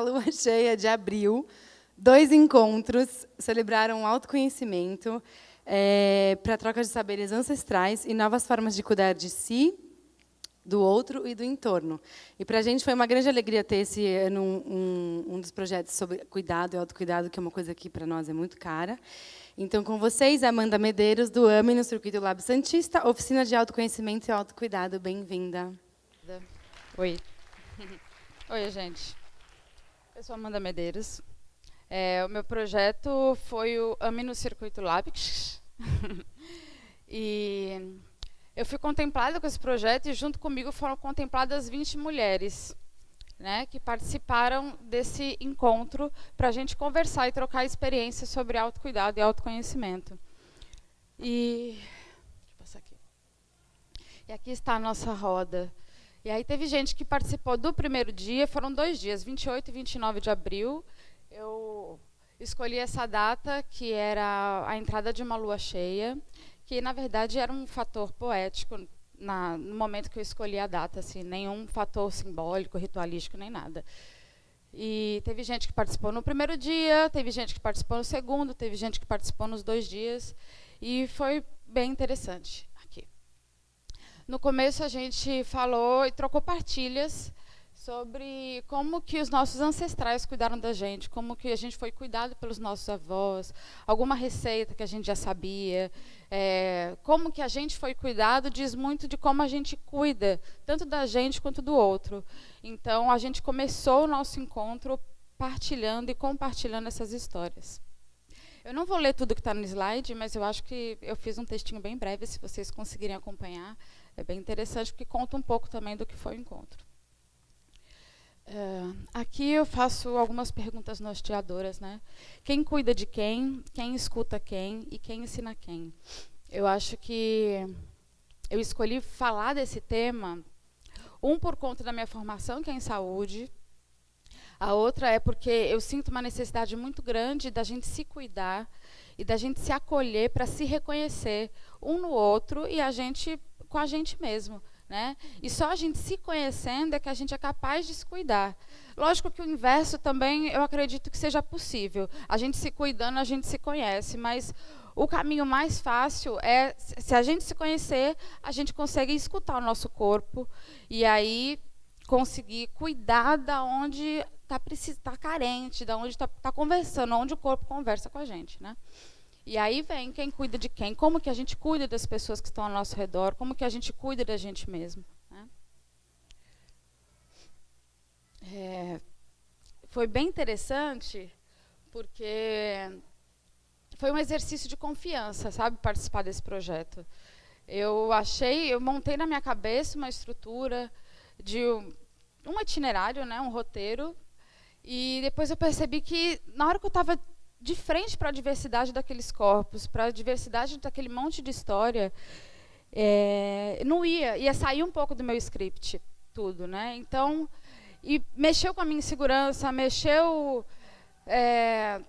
lua cheia de abril, dois encontros celebraram o autoconhecimento é, para troca de saberes ancestrais e novas formas de cuidar de si, do outro e do entorno. E para a gente foi uma grande alegria ter esse ano um, um, um dos projetos sobre cuidado e autocuidado, que é uma coisa que para nós é muito cara. Então, com vocês, Amanda Medeiros, do AME, no Circuito Lab Santista, Oficina de Autoconhecimento e Autocuidado. Bem-vinda. Oi. Oi, gente. Eu sou Amanda Medeiros. É, o meu projeto foi o AME no Circuito Lab. e eu fui contemplada com esse projeto e junto comigo foram contempladas 20 mulheres né, que participaram desse encontro para a gente conversar e trocar experiências sobre autocuidado e autoconhecimento. E, aqui. e aqui está a nossa roda. E aí teve gente que participou do primeiro dia, foram dois dias, 28 e 29 de abril. Eu escolhi essa data, que era a entrada de uma lua cheia, que na verdade era um fator poético na, no momento que eu escolhi a data, assim, nenhum fator simbólico, ritualístico, nem nada. E teve gente que participou no primeiro dia, teve gente que participou no segundo, teve gente que participou nos dois dias, e foi bem interessante. No começo a gente falou e trocou partilhas sobre como que os nossos ancestrais cuidaram da gente, como que a gente foi cuidado pelos nossos avós, alguma receita que a gente já sabia, é, como que a gente foi cuidado diz muito de como a gente cuida, tanto da gente quanto do outro. Então, a gente começou o nosso encontro partilhando e compartilhando essas histórias. Eu não vou ler tudo que está no slide, mas eu acho que eu fiz um textinho bem breve, se vocês conseguirem acompanhar. É bem interessante, porque conta um pouco também do que foi o encontro. Uh, aqui eu faço algumas perguntas norteadoras, né? Quem cuida de quem, quem escuta quem e quem ensina quem. Eu acho que eu escolhi falar desse tema, um por conta da minha formação, que é em saúde, a outra é porque eu sinto uma necessidade muito grande da gente se cuidar e da gente se acolher para se reconhecer um no outro e a gente com a gente mesmo. Né? E só a gente se conhecendo é que a gente é capaz de se cuidar. Lógico que o inverso também eu acredito que seja possível. A gente se cuidando, a gente se conhece, mas o caminho mais fácil é, se a gente se conhecer, a gente consegue escutar o nosso corpo e aí conseguir cuidar da onde está tá carente, da onde está tá conversando, onde o corpo conversa com a gente. Né? E aí vem quem cuida de quem, como que a gente cuida das pessoas que estão ao nosso redor, como que a gente cuida da gente mesmo. Né? É, foi bem interessante, porque foi um exercício de confiança, sabe, participar desse projeto. Eu achei, eu montei na minha cabeça uma estrutura de um, um itinerário, né, um roteiro, e depois eu percebi que na hora que eu estava de frente para a diversidade daqueles corpos, para a diversidade daquele monte de história, é, não ia, ia sair um pouco do meu script, tudo, né? Então, e mexeu com a minha insegurança, mexeu é,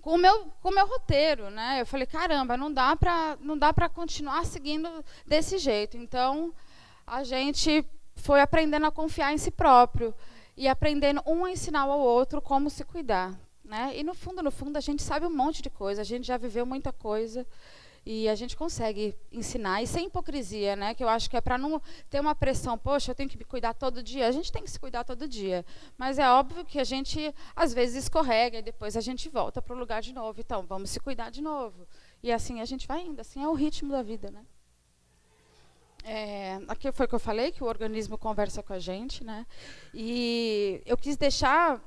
com o meu com o meu roteiro, né? Eu falei, caramba, não dá para não dá para continuar seguindo desse jeito. Então, a gente foi aprendendo a confiar em si próprio e aprendendo um a ensinar ao outro como se cuidar. Né? E no fundo, no fundo, a gente sabe um monte de coisa, a gente já viveu muita coisa e a gente consegue ensinar e sem hipocrisia, né? Que eu acho que é para não ter uma pressão, poxa, eu tenho que me cuidar todo dia. A gente tem que se cuidar todo dia, mas é óbvio que a gente às vezes escorrega e depois a gente volta para o lugar de novo. Então, vamos se cuidar de novo. E assim a gente vai indo, assim é o ritmo da vida, né? É, aqui foi o que eu falei, que o organismo conversa com a gente, né? E eu quis deixar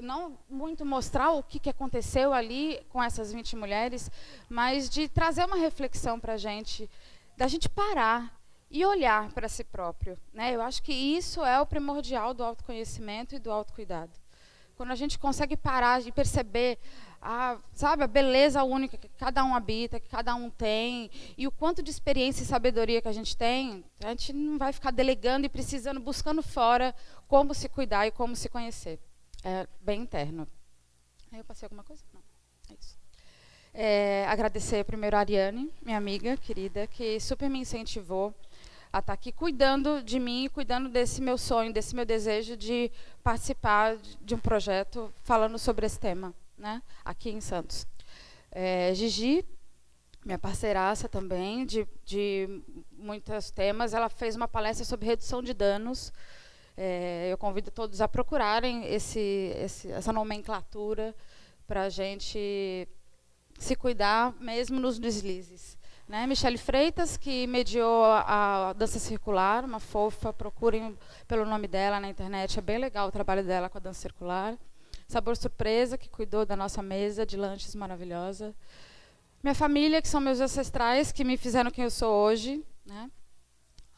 não muito mostrar o que, que aconteceu ali com essas 20 mulheres, mas de trazer uma reflexão para a gente, da gente parar e olhar para si próprio. Né? Eu acho que isso é o primordial do autoconhecimento e do autocuidado. Quando a gente consegue parar e perceber a, sabe, a beleza única que cada um habita, que cada um tem, e o quanto de experiência e sabedoria que a gente tem, a gente não vai ficar delegando e precisando, buscando fora como se cuidar e como se conhecer é bem interno. Eu passei alguma coisa? Não, é isso. É, agradecer primeiro a Ariane, minha amiga querida, que super me incentivou a estar aqui cuidando de mim, cuidando desse meu sonho, desse meu desejo de participar de um projeto falando sobre esse tema, né, aqui em Santos. É, Gigi, minha parceiraça também, de, de muitos temas, ela fez uma palestra sobre redução de danos. É, eu convido todos a procurarem esse, esse, essa nomenclatura para a gente se cuidar mesmo nos deslizes. Né? Michele Freitas, que mediou a, a, dança circular, uma fofa, procurem pelo nome dela na internet, é bem legal o trabalho dela com a dança circular. Sabor Surpresa, que cuidou da nossa mesa de lanches maravilhosa. Minha família, que são meus ancestrais, que me fizeram quem eu sou hoje. Né?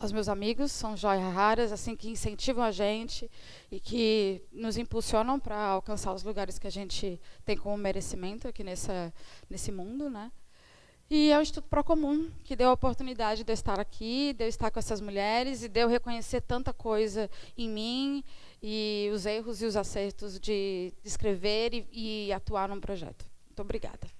Os meus amigos são joias raras, assim, que incentivam a gente e que nos impulsionam para alcançar os lugares que a gente tem como merecimento aqui nessa, nesse mundo. Né? E é o Instituto Procomum, que deu a oportunidade de eu estar aqui, de eu estar com essas mulheres e de eu reconhecer tanta coisa em mim e os erros e os acertos de escrever e, e atuar num projeto. Muito obrigada.